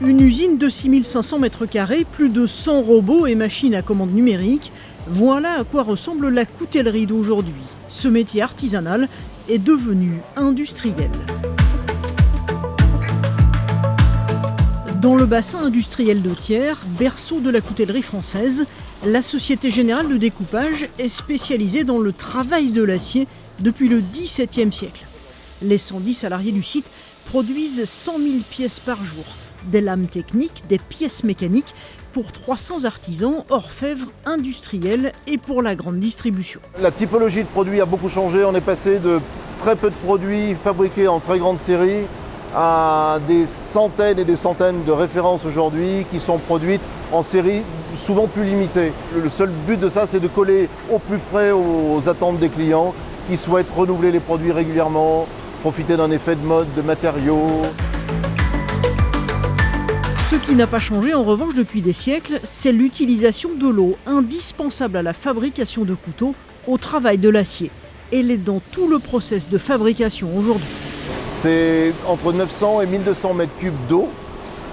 Une usine de 6500 m2, plus de 100 robots et machines à commande numérique, voilà à quoi ressemble la coutellerie d'aujourd'hui. Ce métier artisanal est devenu industriel. Dans le bassin industriel de Thiers, berceau de la coutellerie française, la Société Générale de Découpage est spécialisée dans le travail de l'acier depuis le XVIIe siècle. Les 110 salariés du site produisent 100 000 pièces par jour des lames techniques, des pièces mécaniques pour 300 artisans, orfèvres, industriels et pour la grande distribution. La typologie de produits a beaucoup changé. On est passé de très peu de produits fabriqués en très grande série à des centaines et des centaines de références aujourd'hui qui sont produites en série souvent plus limitée. Le seul but de ça, c'est de coller au plus près aux attentes des clients qui souhaitent renouveler les produits régulièrement, profiter d'un effet de mode, de matériaux. Ce qui n'a pas changé en revanche depuis des siècles, c'est l'utilisation de l'eau, indispensable à la fabrication de couteaux, au travail de l'acier. Elle est dans tout le process de fabrication aujourd'hui. C'est entre 900 et 1200 mètres cubes d'eau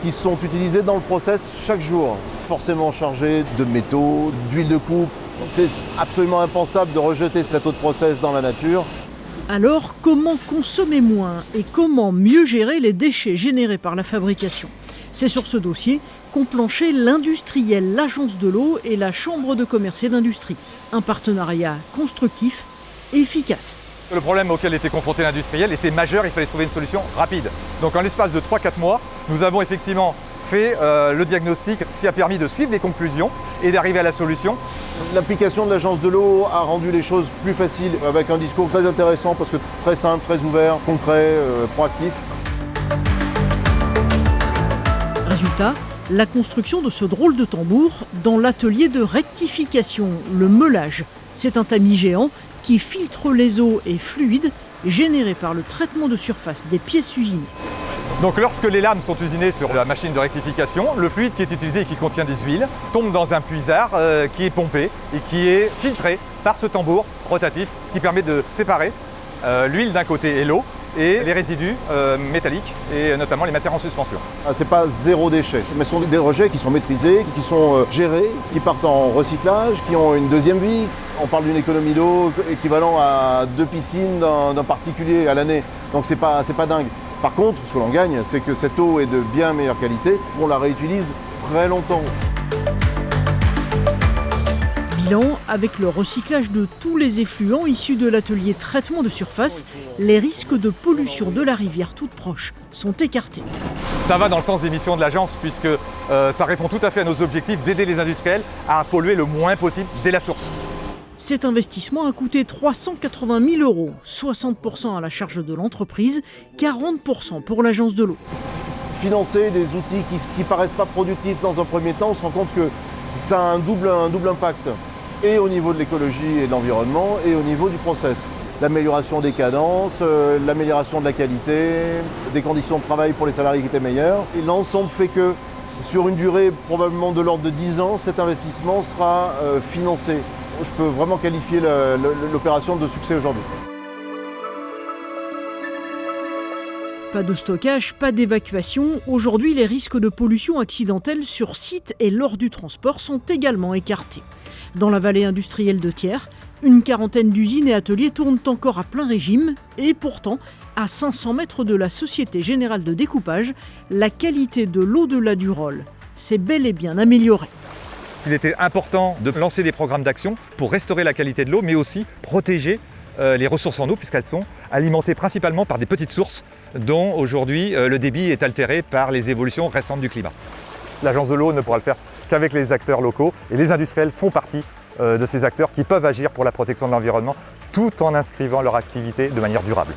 qui sont utilisés dans le process chaque jour. Forcément chargés de métaux, d'huile de coupe. C'est absolument impensable de rejeter cette eau de process dans la nature. Alors, comment consommer moins et comment mieux gérer les déchets générés par la fabrication? C'est sur ce dossier qu'ont planché l'industriel, l'agence de l'eau et la chambre de commerce et d'industrie. Un partenariat constructif et efficace. Le problème auquel était confronté l'industriel était majeur, il fallait trouver une solution rapide. Donc en l'espace de 3-4 mois, nous avons effectivement fait euh, le diagnostic, ce qui a permis de suivre les conclusions et d'arriver à la solution. L'application de l'agence de l'eau a rendu les choses plus faciles avec un discours très intéressant parce que très simple, très ouvert, concret, euh, proactif. Résultat, la construction de ce drôle de tambour dans l'atelier de rectification, le meulage. C'est un tamis géant qui filtre les eaux et fluides générés par le traitement de surface des pièces usinées. Donc lorsque les lames sont usinées sur la machine de rectification, le fluide qui est utilisé et qui contient des huiles tombe dans un puisard euh, qui est pompé et qui est filtré par ce tambour rotatif, ce qui permet de séparer euh, l'huile d'un côté et l'eau et les résidus euh, métalliques et notamment les matières en suspension. Ah, Ce n'est pas zéro déchet, mais ce sont des rejets qui sont maîtrisés, qui sont euh, gérés, qui partent en recyclage, qui ont une deuxième vie. On parle d'une économie d'eau équivalent à deux piscines d'un particulier à l'année, donc c'est pas, pas dingue. Par contre, ce que l'on gagne, c'est que cette eau est de bien meilleure qualité, on la réutilise très longtemps avec le recyclage de tous les effluents issus de l'atelier traitement de surface, les risques de pollution de la rivière toute proche sont écartés. Ça va dans le sens des missions de l'agence puisque euh, ça répond tout à fait à nos objectifs d'aider les industriels à polluer le moins possible dès la source. Cet investissement a coûté 380 000 euros, 60% à la charge de l'entreprise, 40% pour l'agence de l'eau. Financer des outils qui ne paraissent pas productifs dans un premier temps, on se rend compte que ça a un double, impact et au niveau de l'écologie et de l'environnement et au niveau du process. L'amélioration des cadences, euh, l'amélioration de la qualité, des conditions de travail pour les salariés qui étaient meilleures. L'ensemble fait que sur une durée probablement de l'ordre de 10 ans, cet investissement sera euh, financé. Je peux vraiment qualifier l'opération de succès aujourd'hui. Pas de stockage, pas d'évacuation. Aujourd'hui, les risques de pollution accidentelle sur site et lors du transport sont également écartés. Dans la vallée industrielle de Thiers, une quarantaine d'usines et ateliers tournent encore à plein régime et pourtant, à 500 mètres de la Société Générale de Découpage, la qualité de l'au-delà du rôle s'est bel et bien améliorée. Il était important de lancer des programmes d'action pour restaurer la qualité de l'eau, mais aussi protéger euh, les ressources en eau, puisqu'elles sont alimentées principalement par des petites sources dont aujourd'hui euh, le débit est altéré par les évolutions récentes du climat. L'agence de l'eau ne pourra le faire qu'avec les acteurs locaux et les industriels font partie euh, de ces acteurs qui peuvent agir pour la protection de l'environnement tout en inscrivant leur activité de manière durable.